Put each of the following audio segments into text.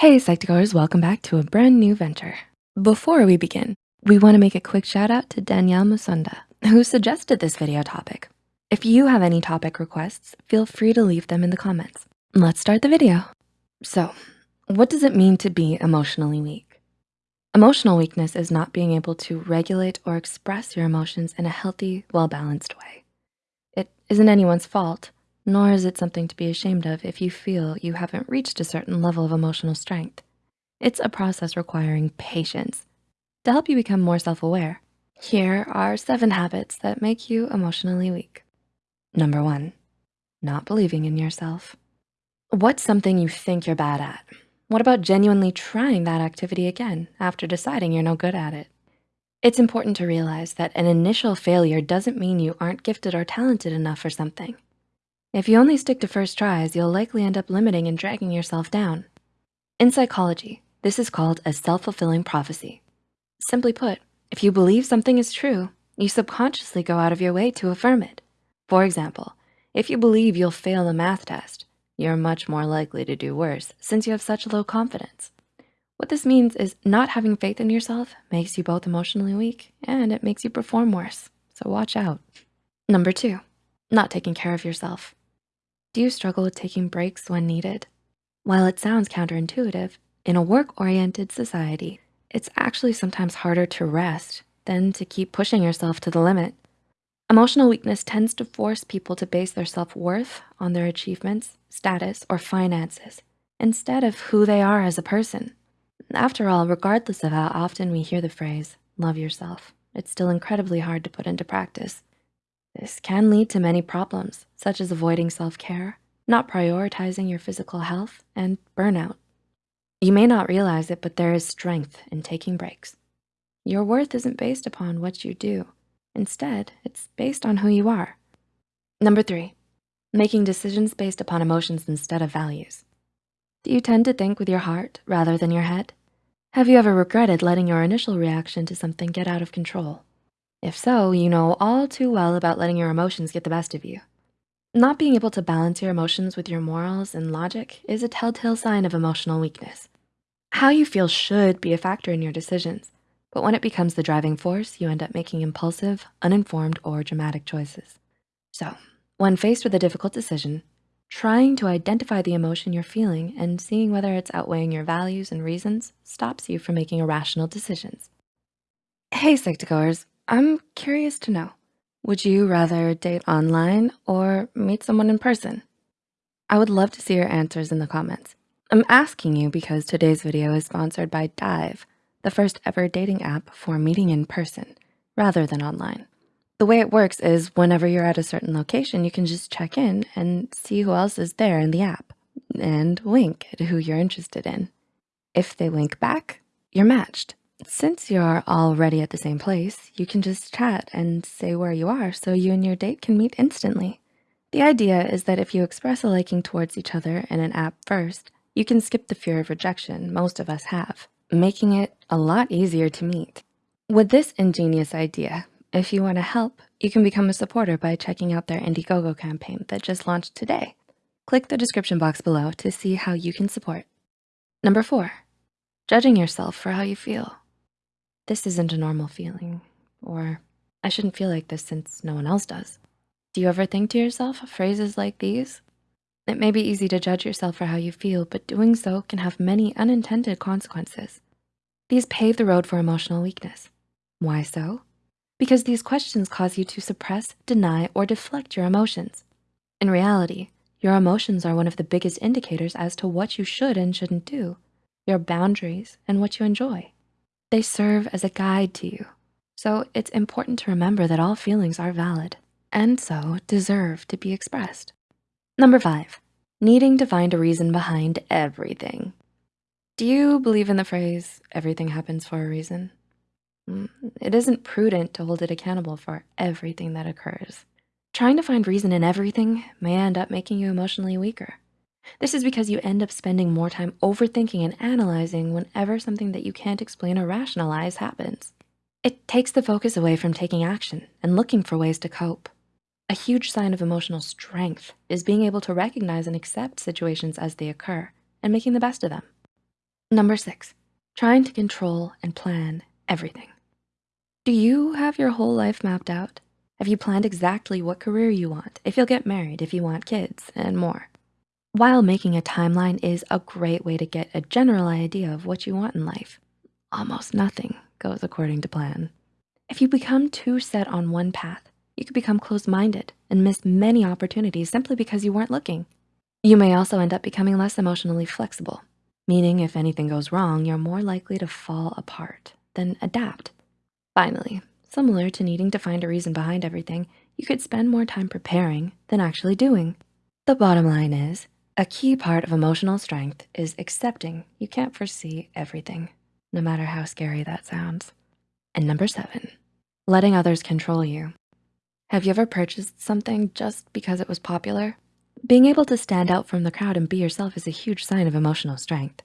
Hey Psych2Goers, welcome back to a brand new venture. Before we begin, we wanna make a quick shout out to Danielle Musunda, who suggested this video topic. If you have any topic requests, feel free to leave them in the comments. Let's start the video. So, what does it mean to be emotionally weak? Emotional weakness is not being able to regulate or express your emotions in a healthy, well-balanced way. It isn't anyone's fault, nor is it something to be ashamed of if you feel you haven't reached a certain level of emotional strength. It's a process requiring patience. To help you become more self-aware, here are seven habits that make you emotionally weak. Number one, not believing in yourself. What's something you think you're bad at? What about genuinely trying that activity again after deciding you're no good at it? It's important to realize that an initial failure doesn't mean you aren't gifted or talented enough for something. If you only stick to first tries, you'll likely end up limiting and dragging yourself down. In psychology, this is called a self-fulfilling prophecy. Simply put, if you believe something is true, you subconsciously go out of your way to affirm it. For example, if you believe you'll fail a math test, you're much more likely to do worse since you have such low confidence. What this means is not having faith in yourself makes you both emotionally weak and it makes you perform worse, so watch out. Number two, not taking care of yourself. Do you struggle with taking breaks when needed? While it sounds counterintuitive, in a work-oriented society, it's actually sometimes harder to rest than to keep pushing yourself to the limit. Emotional weakness tends to force people to base their self-worth on their achievements, status, or finances, instead of who they are as a person. After all, regardless of how often we hear the phrase, love yourself, it's still incredibly hard to put into practice. This can lead to many problems, such as avoiding self-care, not prioritizing your physical health, and burnout. You may not realize it, but there is strength in taking breaks. Your worth isn't based upon what you do. Instead, it's based on who you are. Number three, making decisions based upon emotions instead of values. Do you tend to think with your heart rather than your head? Have you ever regretted letting your initial reaction to something get out of control? If so, you know all too well about letting your emotions get the best of you. Not being able to balance your emotions with your morals and logic is a telltale sign of emotional weakness. How you feel should be a factor in your decisions, but when it becomes the driving force, you end up making impulsive, uninformed, or dramatic choices. So when faced with a difficult decision, trying to identify the emotion you're feeling and seeing whether it's outweighing your values and reasons stops you from making irrational decisions. Hey, Psych2Goers, I'm curious to know, would you rather date online or meet someone in person? I would love to see your answers in the comments. I'm asking you because today's video is sponsored by Dive, the first ever dating app for meeting in person rather than online. The way it works is whenever you're at a certain location, you can just check in and see who else is there in the app and wink at who you're interested in. If they wink back, you're matched. Since you're already at the same place, you can just chat and say where you are so you and your date can meet instantly. The idea is that if you express a liking towards each other in an app first, you can skip the fear of rejection most of us have, making it a lot easier to meet. With this ingenious idea, if you wanna help, you can become a supporter by checking out their Indiegogo campaign that just launched today. Click the description box below to see how you can support. Number four, judging yourself for how you feel this isn't a normal feeling, or I shouldn't feel like this since no one else does. Do you ever think to yourself phrases like these? It may be easy to judge yourself for how you feel, but doing so can have many unintended consequences. These pave the road for emotional weakness. Why so? Because these questions cause you to suppress, deny, or deflect your emotions. In reality, your emotions are one of the biggest indicators as to what you should and shouldn't do, your boundaries, and what you enjoy. They serve as a guide to you. So it's important to remember that all feelings are valid and so deserve to be expressed. Number five, needing to find a reason behind everything. Do you believe in the phrase, everything happens for a reason? Mm, it isn't prudent to hold it accountable for everything that occurs. Trying to find reason in everything may end up making you emotionally weaker. This is because you end up spending more time overthinking and analyzing whenever something that you can't explain or rationalize happens. It takes the focus away from taking action and looking for ways to cope. A huge sign of emotional strength is being able to recognize and accept situations as they occur and making the best of them. Number six, trying to control and plan everything. Do you have your whole life mapped out? Have you planned exactly what career you want, if you'll get married, if you want kids, and more? While making a timeline is a great way to get a general idea of what you want in life, almost nothing goes according to plan. If you become too set on one path, you could become closed-minded and miss many opportunities simply because you weren't looking. You may also end up becoming less emotionally flexible, meaning if anything goes wrong, you're more likely to fall apart than adapt. Finally, similar to needing to find a reason behind everything, you could spend more time preparing than actually doing. The bottom line is, a key part of emotional strength is accepting you can't foresee everything, no matter how scary that sounds. And number seven, letting others control you. Have you ever purchased something just because it was popular? Being able to stand out from the crowd and be yourself is a huge sign of emotional strength.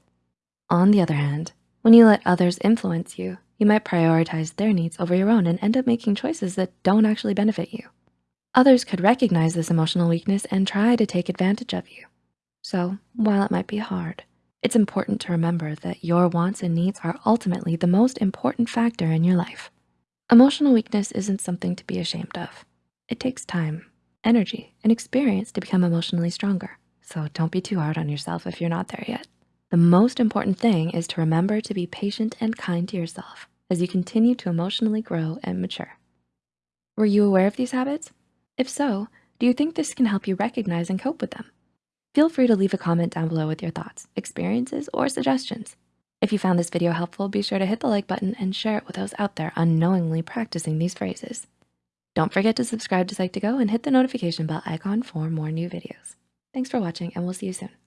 On the other hand, when you let others influence you, you might prioritize their needs over your own and end up making choices that don't actually benefit you. Others could recognize this emotional weakness and try to take advantage of you. So while it might be hard, it's important to remember that your wants and needs are ultimately the most important factor in your life. Emotional weakness isn't something to be ashamed of. It takes time, energy, and experience to become emotionally stronger. So don't be too hard on yourself if you're not there yet. The most important thing is to remember to be patient and kind to yourself as you continue to emotionally grow and mature. Were you aware of these habits? If so, do you think this can help you recognize and cope with them? Feel free to leave a comment down below with your thoughts, experiences, or suggestions. If you found this video helpful, be sure to hit the like button and share it with those out there unknowingly practicing these phrases. Don't forget to subscribe to Psych2Go and hit the notification bell icon for more new videos. Thanks for watching and we'll see you soon.